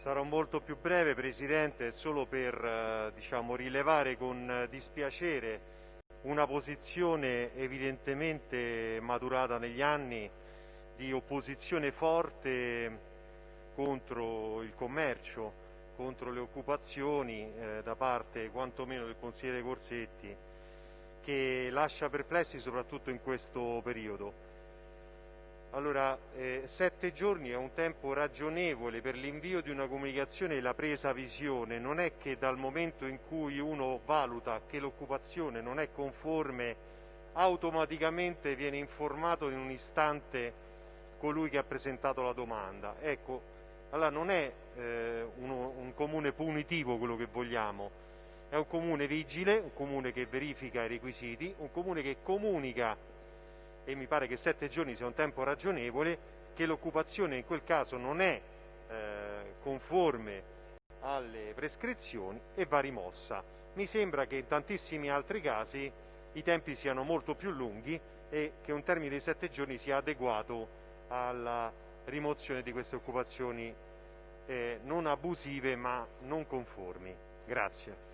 Sarò molto più breve, Presidente, solo per eh, diciamo, rilevare con dispiacere una posizione evidentemente maturata negli anni di opposizione forte contro il commercio, contro le occupazioni eh, da parte quantomeno del consigliere Corsetti, che lascia perplessi soprattutto in questo periodo. Allora, eh, sette giorni è un tempo ragionevole per l'invio di una comunicazione e la presa visione. Non è che dal momento in cui uno valuta che l'occupazione non è conforme, automaticamente viene informato in un istante colui che ha presentato la domanda. Ecco, allora non è eh, uno, un comune punitivo quello che vogliamo, è un comune vigile, un comune che verifica i requisiti, un comune che comunica e mi pare che sette giorni sia un tempo ragionevole, che l'occupazione in quel caso non è eh, conforme alle prescrizioni e va rimossa. Mi sembra che in tantissimi altri casi i tempi siano molto più lunghi e che un termine di sette giorni sia adeguato alla rimozione di queste occupazioni eh, non abusive ma non conformi. Grazie.